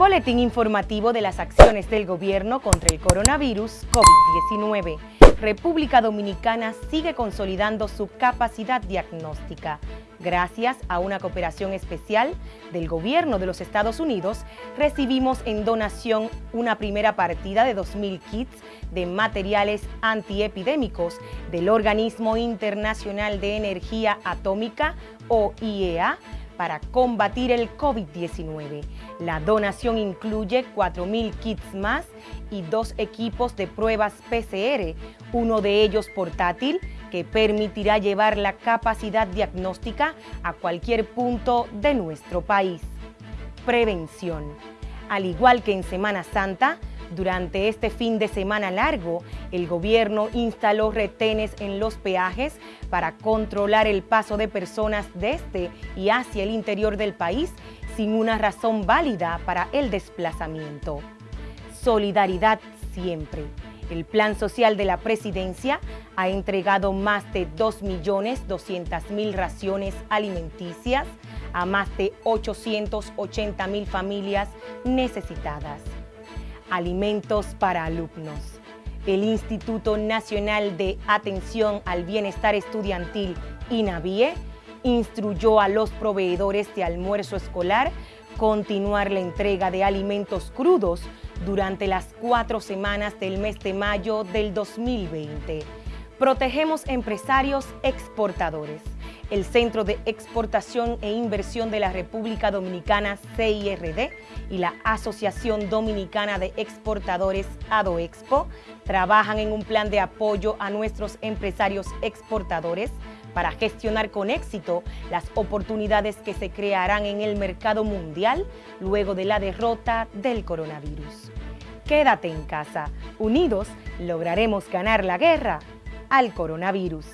Boletín informativo de las acciones del gobierno contra el coronavirus COVID-19. República Dominicana sigue consolidando su capacidad diagnóstica. Gracias a una cooperación especial del gobierno de los Estados Unidos, recibimos en donación una primera partida de 2.000 kits de materiales antiepidémicos del Organismo Internacional de Energía Atómica, o IEA, para combatir el COVID-19. La donación incluye 4.000 kits más y dos equipos de pruebas PCR, uno de ellos portátil, que permitirá llevar la capacidad diagnóstica a cualquier punto de nuestro país. Prevención. Al igual que en Semana Santa, durante este fin de semana largo, el gobierno instaló retenes en los peajes para controlar el paso de personas desde y hacia el interior del país sin una razón válida para el desplazamiento. Solidaridad siempre. El Plan Social de la Presidencia ha entregado más de 2.200.000 raciones alimenticias a más de 880.000 familias necesitadas alimentos para alumnos. El Instituto Nacional de Atención al Bienestar Estudiantil, INAVIE, instruyó a los proveedores de almuerzo escolar continuar la entrega de alimentos crudos durante las cuatro semanas del mes de mayo del 2020. Protegemos empresarios exportadores el Centro de Exportación e Inversión de la República Dominicana, CIRD, y la Asociación Dominicana de Exportadores, ADOEXPO, trabajan en un plan de apoyo a nuestros empresarios exportadores para gestionar con éxito las oportunidades que se crearán en el mercado mundial luego de la derrota del coronavirus. Quédate en casa. Unidos lograremos ganar la guerra al coronavirus.